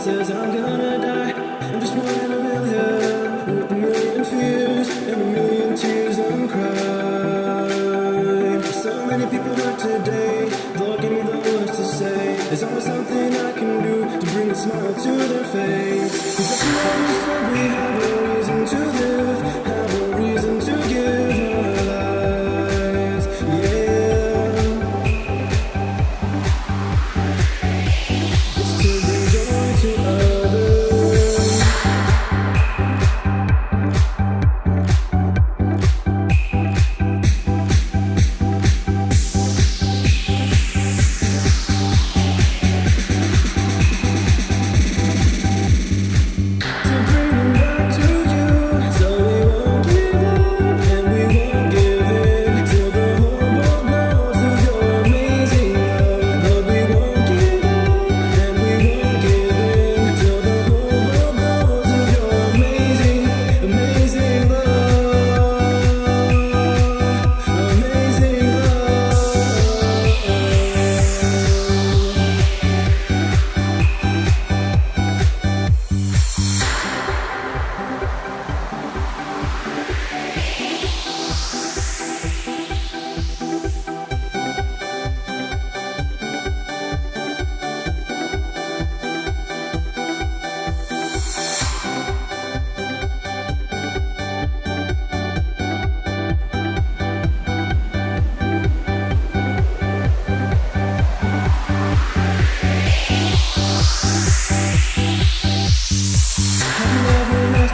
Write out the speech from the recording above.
says I'm gonna die. I'm just one in a million With a million fears and a million tears I'm crying. So many people hurt today. Lord give me the words to say. There's always something I can do To bring a smile to their face.